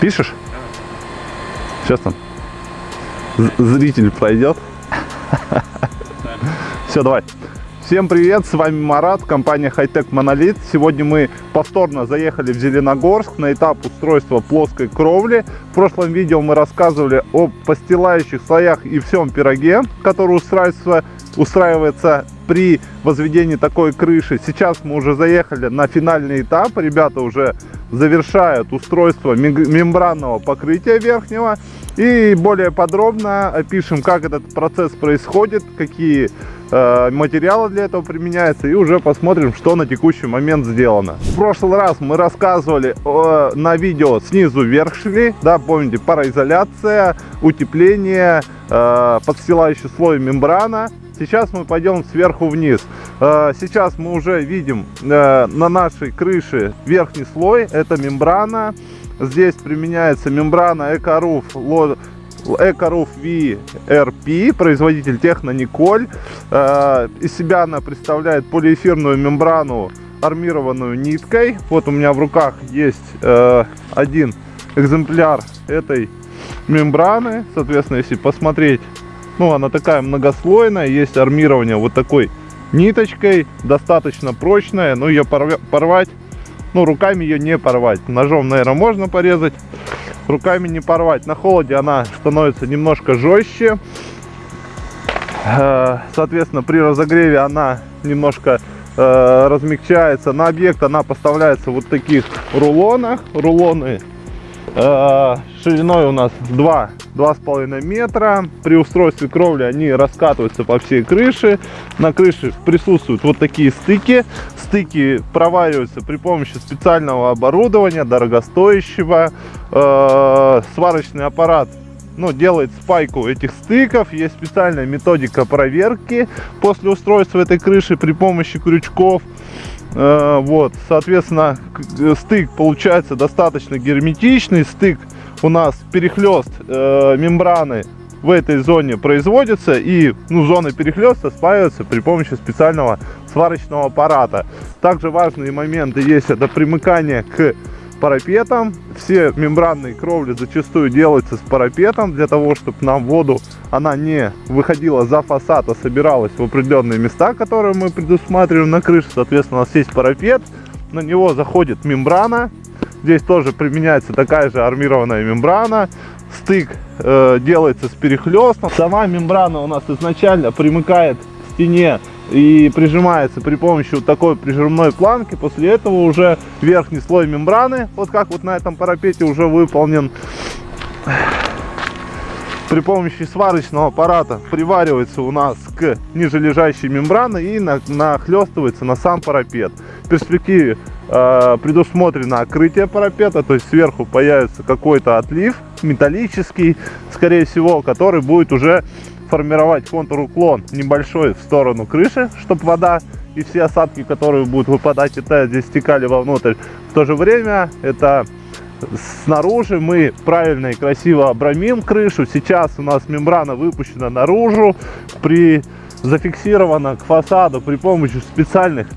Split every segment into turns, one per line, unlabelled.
Пишешь? Сейчас там зритель пройдет. Все, давай. Всем привет, с вами Марат, компания Hightech Monolith. Сегодня мы повторно заехали в Зеленогорск на этап устройства плоской кровли. В прошлом видео мы рассказывали о постилающих слоях и всем пироге, который устраивается, устраивается при возведении такой крыши. Сейчас мы уже заехали на финальный этап. Ребята уже завершают устройство мембранного покрытия верхнего. И более подробно опишем, как этот процесс происходит, какие материалы для этого применяются. И уже посмотрим, что на текущий момент сделано. В прошлый раз мы рассказывали э, на видео снизу вверх шли. Да, помните, пароизоляция, утепление, э, подстилающий слой мембрана. Сейчас мы пойдем сверху вниз. Э, сейчас мы уже видим э, на нашей крыше верхний слой. Это мембрана. Здесь применяется мембрана Ecoroof Ecoroof VRP, производитель Техно Николь. Э, из себя она представляет полиэфирную мембрану, армированную ниткой. Вот у меня в руках есть один экземпляр этой мембраны. Соответственно, если посмотреть ну, она такая многослойная, есть армирование вот такой ниточкой, достаточно прочная, но ее порвать, ну, руками ее не порвать. Ножом, наверное, можно порезать, руками не порвать. На холоде она становится немножко жестче. Э, соответственно, при разогреве она немножко э, размягчается. На объект она поставляется вот таких рулонах. Рулоны шириной у нас 2 2,5 метра. При устройстве кровли они раскатываются по всей крыше. На крыше присутствуют вот такие стыки. Стыки провариваются при помощи специального оборудования, дорогостоящего. Э, сварочный аппарат ну, делает спайку этих стыков. Есть специальная методика проверки после устройства этой крыши при помощи крючков. Э, вот, соответственно, стык получается достаточно герметичный. Стык у нас перехлест э, мембраны в этой зоне производится и ну, зоны перехлеста спаиваются при помощи специального сварочного аппарата. Также важные моменты есть это примыкание к парапетам. Все мембранные кровли зачастую делаются с парапетом для того, чтобы нам воду она не выходила за фасад, а собиралась в определенные места, которые мы предусматриваем на крыше. Соответственно, у нас есть парапет, на него заходит мембрана, Здесь тоже применяется такая же армированная мембрана. Стык э, делается с перехлестом. Сама мембрана у нас изначально примыкает к стене и прижимается при помощи вот такой прижимной планки. После этого уже верхний слой мембраны, вот как вот на этом парапете уже выполнен при помощи сварочного аппарата приваривается у нас к нижележащей мембране и нахлестывается на сам парапет. В перспективе э, предусмотрено окрытие парапета, то есть сверху появится какой-то отлив металлический, скорее всего, который будет уже формировать контур уклон небольшой в сторону крыши, чтобы вода и все осадки, которые будут выпадать, это здесь стекали вовнутрь. В то же время это снаружи мы правильно и красиво обрамим крышу. Сейчас у нас мембрана выпущена наружу, при зафиксирована к фасаду при помощи специальных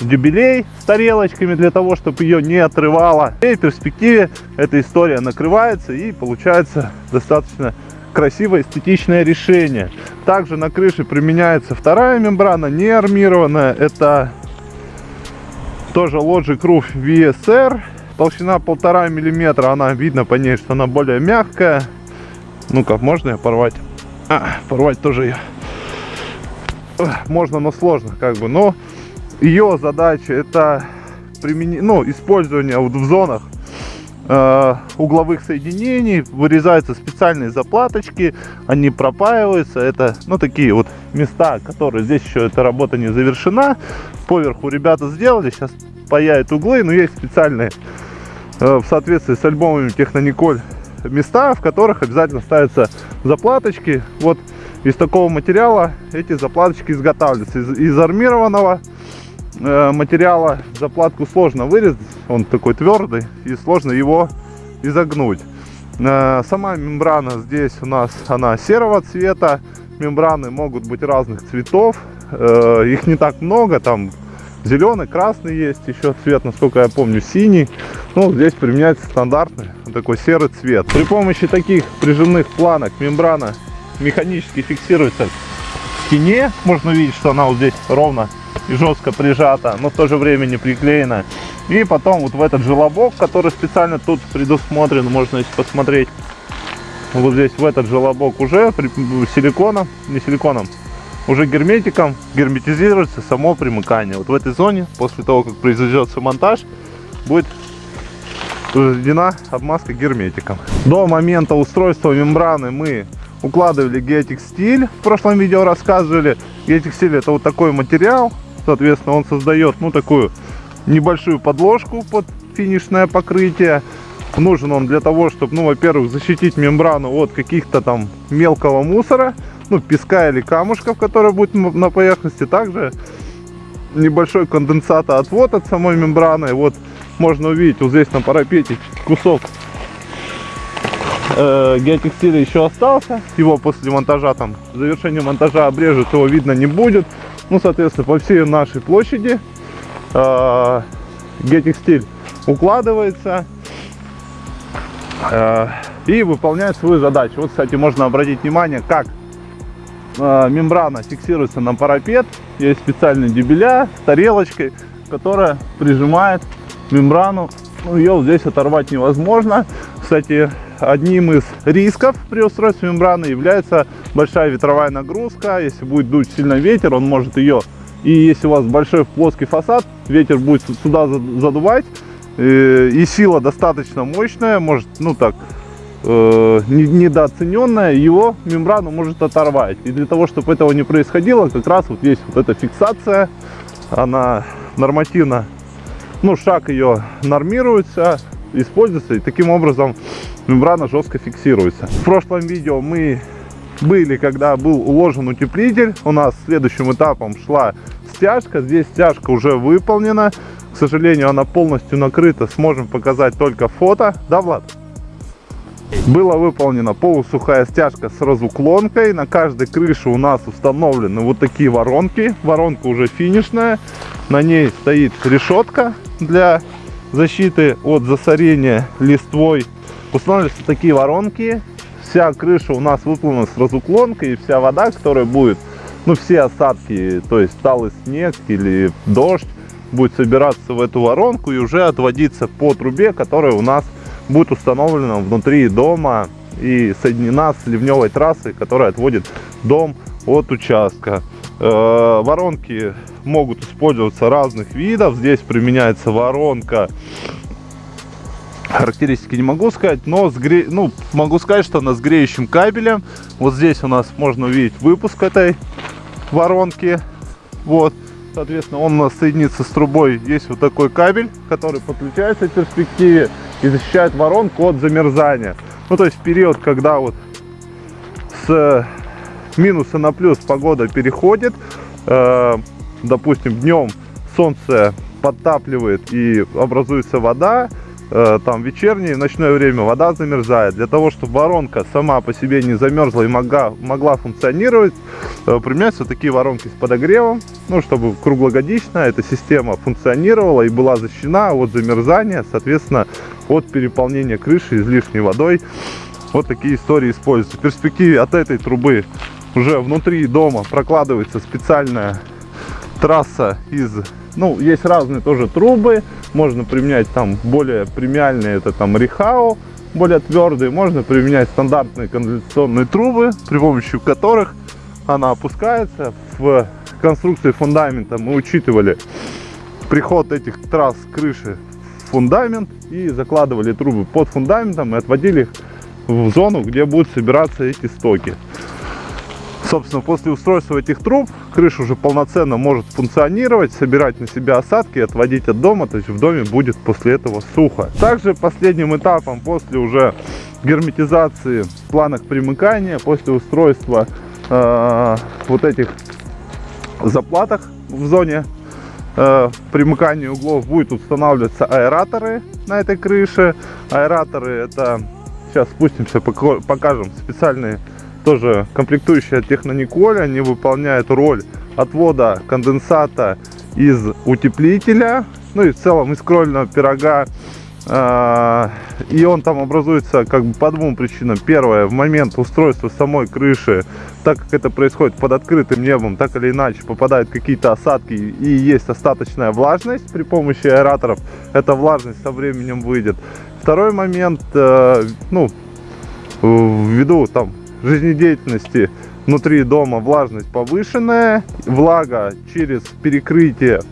дюбелей с тарелочками для того, чтобы ее не отрывало. И в перспективе эта история накрывается и получается достаточно красивое эстетичное решение. Также на крыше применяется вторая мембрана, не армированная. Это тоже Logic Roof VSR. Толщина полтора миллиметра. Она видно по ней, что она более мягкая. Ну-ка, можно ее порвать? А, порвать тоже ее. Можно, но сложно, как бы. Но ее задача это применение, ну, использование вот в зонах угловых соединений. Вырезаются специальные заплаточки, они пропаиваются. Это, ну, такие вот места, которые здесь еще эта работа не завершена. Поверху ребята сделали, сейчас паяют углы, но есть специальные э, в соответствии с альбомами Технониколь места, в которых обязательно ставятся заплаточки. Вот из такого материала эти заплаточки изготавливаются. Из, из армированного Э, материала заплатку сложно вырезать, он такой твердый и сложно его изогнуть. Э, сама мембрана здесь у нас она серого цвета, мембраны могут быть разных цветов. Э, их не так много, там зеленый, красный есть еще цвет, насколько я помню, синий. Ну, здесь применяется стандартный такой серый цвет. При помощи таких прижимных планок мембрана механически фиксируется к стене. Можно увидеть, что она вот здесь ровно и жестко прижата, но в то же время не приклеена. И потом вот в этот желобок, который специально тут предусмотрен, можно если посмотреть, вот здесь в этот желобок уже силиконом, не силиконом, уже герметиком герметизируется само примыкание. Вот в этой зоне, после того, как произведется монтаж, будет произведена обмазка герметиком. До момента устройства мембраны мы укладывали геотекстиль. В прошлом видео рассказывали. Геотекстиль это вот такой материал. Соответственно, он создает ну такую небольшую подложку под финишное покрытие. Нужен он для того, чтобы, ну, во-первых, защитить мембрану от каких-то там мелкого мусора, ну, песка или камушков, которые будет на поверхности. Также небольшой конденсатоотвод от самой мембраны. Вот можно увидеть вот здесь на парапете кусок э, геотекстиля еще остался. Его после монтажа, там, завершения монтажа обрежут, его видно не будет. Ну, соответственно, по всей нашей площади э, геотекстиль укладывается э, и выполняет свою задачу. Вот, кстати, можно обратить внимание, как э, мембрана фиксируется на парапет. Есть специальные дебеля с тарелочкой, которая прижимает мембрану. Ну, ее здесь оторвать невозможно. Кстати, одним из рисков при устройстве мембраны является большая ветровая нагрузка. Если будет дуть сильный ветер, он может ее... И если у вас большой плоский фасад, ветер будет сюда задувать. Э, и сила достаточно мощная, может, ну так, э, недооцененная, его мембрану может оторвать. И для того, чтобы этого не происходило, как раз вот есть вот эта фиксация. Она нормативно, ну, шаг ее нормируется, используется. И таким образом мембрана жестко фиксируется. В прошлом видео мы были, когда был уложен утеплитель. У нас следующим этапом шла стяжка. Здесь стяжка уже выполнена. К сожалению, она полностью накрыта. Сможем показать только фото. Да, Влад? Была выполнена полусухая стяжка с разуклонкой. На каждой крыше у нас установлены вот такие воронки. Воронка уже финишная. На ней стоит решетка для защиты от засорения листвой Устанавливаются такие воронки. Вся крыша у нас выполнена с разуклонкой. И вся вода, которая будет, ну все осадки, то есть талый снег или дождь, будет собираться в эту воронку и уже отводиться по трубе, которая у нас будет установлена внутри дома и соединена с ливневой трассой, которая отводит дом от участка. Э, воронки могут использоваться разных видов. Здесь применяется воронка характеристики не могу сказать, но с гре... ну, могу сказать, что она с греющим кабелем. Вот здесь у нас можно увидеть выпуск этой воронки. Вот, соответственно, он у нас соединится с трубой. Есть вот такой кабель, который подключается в перспективе и защищает воронку от замерзания. Ну, то есть период, когда вот с минуса на плюс погода переходит, э, допустим, днем солнце подтапливает и образуется вода, Э, там вечернее, ночное время вода замерзает. Для того, чтобы воронка сама по себе не замерзла и могла, могла функционировать, э, применяются такие воронки с подогревом, ну, чтобы круглогодично эта система функционировала и была защищена от замерзания, соответственно, от переполнения крыши излишней водой. Вот такие истории используются. В перспективе от этой трубы уже внутри дома прокладывается специальная трасса из ну, есть разные тоже трубы. Можно применять там более премиальные, это там Рихао, более твердые. Можно применять стандартные канализационные трубы, при помощи которых она опускается. В конструкции фундамента мы учитывали приход этих трасс крыши в фундамент и закладывали трубы под фундаментом и отводили их в зону, где будут собираться эти стоки. Собственно, после устройства этих труб крыша уже полноценно может функционировать, собирать на себя осадки и отводить от дома, то есть в доме будет после этого сухо. Также последним этапом после уже герметизации планок примыкания, после устройства э, вот этих заплатах в зоне э, примыкания углов будет устанавливаться аэраторы на этой крыше. Аэраторы это, сейчас спустимся, покажем специальные тоже комплектующая Технониколь. Они выполняют роль отвода конденсата из утеплителя, ну и в целом из крольного пирога. А, и он там образуется как бы по двум причинам. Первое, в момент устройства самой крыши, так как это происходит под открытым небом, так или иначе попадают какие-то осадки и есть остаточная влажность при помощи аэраторов. Эта влажность со временем выйдет. Второй момент, э, ну, ввиду там жизнедеятельности внутри дома влажность повышенная, влага через перекрытие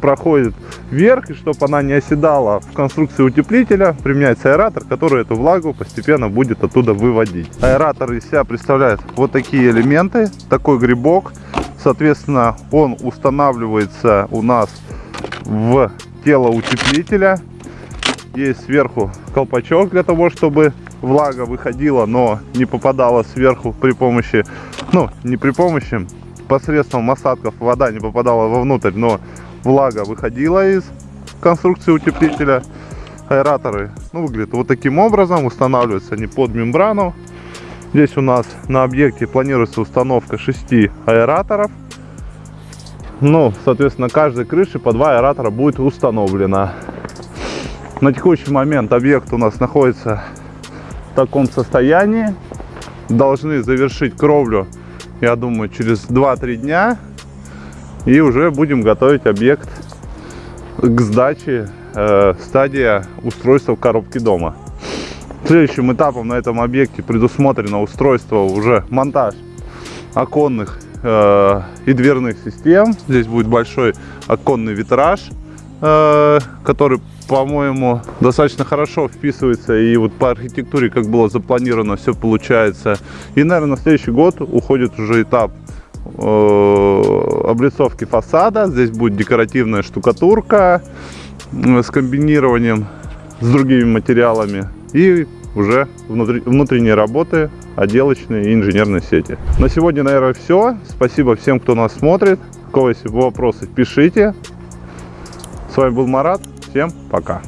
проходит вверх, и чтобы она не оседала в конструкции утеплителя, применяется аэратор, который эту влагу постепенно будет оттуда выводить. Аэратор из себя представляет вот такие элементы, такой грибок, соответственно, он устанавливается у нас в тело утеплителя. Есть сверху колпачок для того, чтобы влага выходила, но не попадала сверху при помощи, ну, не при помощи, посредством осадков вода не попадала вовнутрь, но влага выходила из конструкции утеплителя. Аэраторы ну, выглядят вот таким образом, устанавливаются они под мембрану. Здесь у нас на объекте планируется установка 6 аэраторов. Ну, соответственно, каждой крыше по два аэратора будет установлено. На текущий момент объект у нас находится таком состоянии. Должны завершить кровлю, я думаю, через 2-3 дня. И уже будем готовить объект к сдаче э, стадия устройства коробки дома. Следующим этапом на этом объекте предусмотрено устройство уже монтаж оконных э, и дверных систем. Здесь будет большой оконный витраж, э, который по-моему, достаточно хорошо вписывается. И вот по архитектуре, как было запланировано, все получается. И, наверное, на следующий год уходит уже этап э, облицовки фасада. Здесь будет декоративная штукатурка э, с комбинированием с другими материалами. И уже внутренние работы, отделочные и инженерные сети. На сегодня, наверное, все. Спасибо всем, кто нас смотрит. У кого есть вопросы, пишите. С вами был Марат. Всем пока.